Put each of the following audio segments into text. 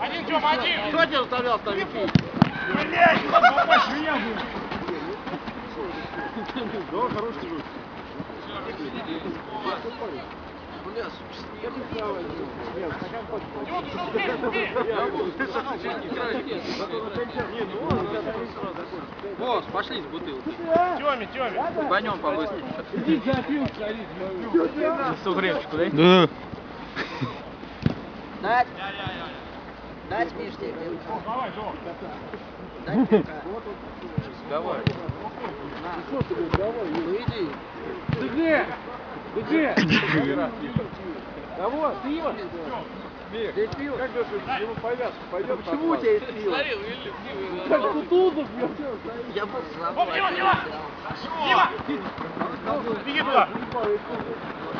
Один, Тём, один! Кто тебя заставлял там пить? Блядь, попасть меня будет! Да, хороший друг. Босс, пошли с бутылки. Тёме, Тёме! Пойдем по-быстрому. Сугречку, да? Да. Дать? Дать Мишке? Давай, Тём! Дать пивка? Давай. Ну иди. Ты где? Ты где? Да вот, пиво. Здесь пиво. Как же ему повязку пойдет? Почему у тебя есть пиво? Как Кутузов пьет? Я был Оп, Дима, Дима! Дима! Беги туда!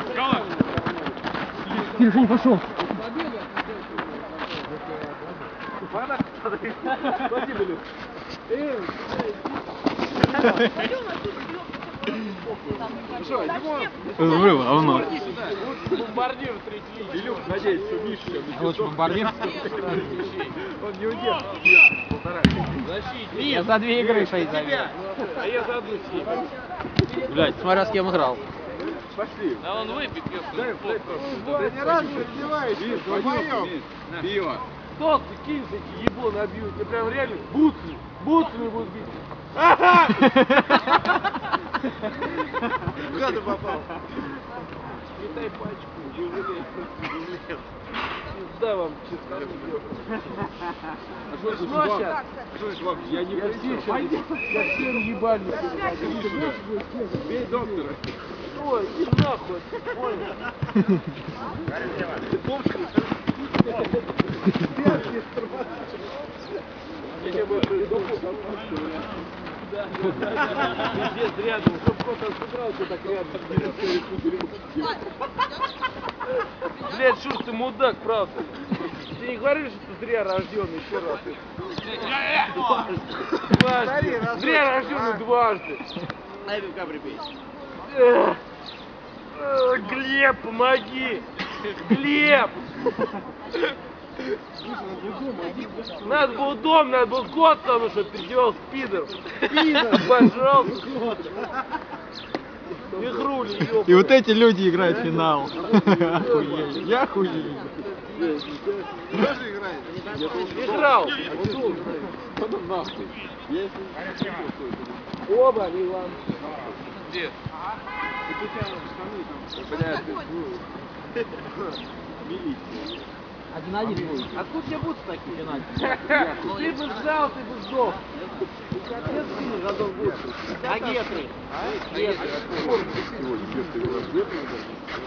Николай! Телефон пошел. Спасибо, Люк. Эй, ну Взрыв, равно. бомбардир третий. Илюх, надеюсь, что Миша Лучше бомбардир. Он не удержит. Защитник. Я за две игры шесть забил. А я за одну семь. Блять, смотря с кем играл. Пошли. Да он выпит, ни разу не раздеваешься, вдвоем. Пиво. Тот кинь эти ебло набьют, тебе прям реально бутсы, бутсами будут бить. Ага! Куда ты попал? Летай пачку, не жалей. Пизда вам, честно. А что сейчас? Я не я все сейчас совсем ебальник. Бей доктора. Ой, иди нахуй, понял? Я тебе больше Пиздец, рядом, чтоб кто-то собрался так рядом. Блядь, Шур, ты мудак, правда. Ты не говоришь, что ты зря рожденный еще раз. Дважды. Зря рожденный дважды. Дай. Эх. Э, Глеб, помоги! Глеб! Надо был дом, надо был кот там, чтобы переодевался пидор. Пидор, пожалуйста, кот. Игру не ёбаный. И вот эти люди играют в финал. Охуели. Я охуели. Играл. Оба, Иван. Где? Один-один будет. Откуда тебе будут такие? Ты бы сдал, ты бы сдох. Отец сильно готов будет. А гетры? Гетры.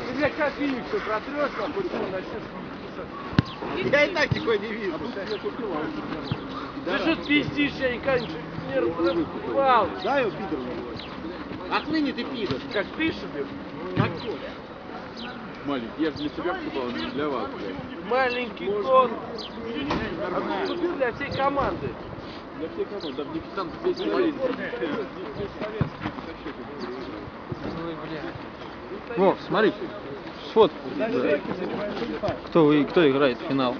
Ты, блядь, как все протрешь, хоть он начнешь Я и так никого не вижу. Ты что пиздишь, я никогда не разбивал. Да, я пидор. Отныне ты пидор. Как ты себе? Какой? Маленький, я же для себя покупал, не для вас, блядь. Маленький кот. А ты купил для всей команды. Для всех команд, да, мне там весь инвалид. Вов, смотри. Сфоткай. Кто, вы- кто играет в финал?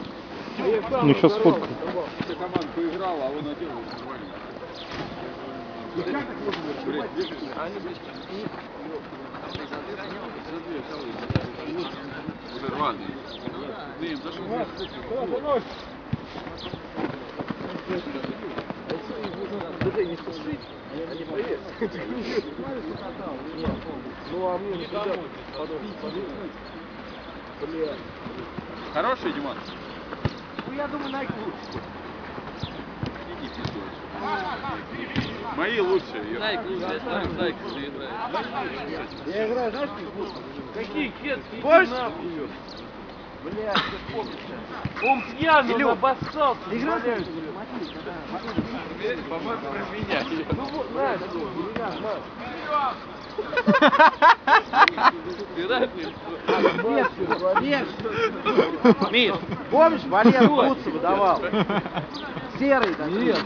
Ну, сейчас сфоткаю. Вся команда поиграла, а он один нормально. Уже рваный. Дым, за что? Друзей не спешить, они поверят. Ну а мне не. Хороший, Диман? Ну я думаю, Найк лучше. Иди пиздец. Мои лучшие. Найк лучшие, Найк Я играю, знаешь, какие кетки? Нахуй. Блядь, ты помнишь. Он пьяный, он обоссался. Играй. По-моему, про меня. Ну вот, на, меня, на. Миш, помнишь, Валера Куцева давал? Серый такой. Нет,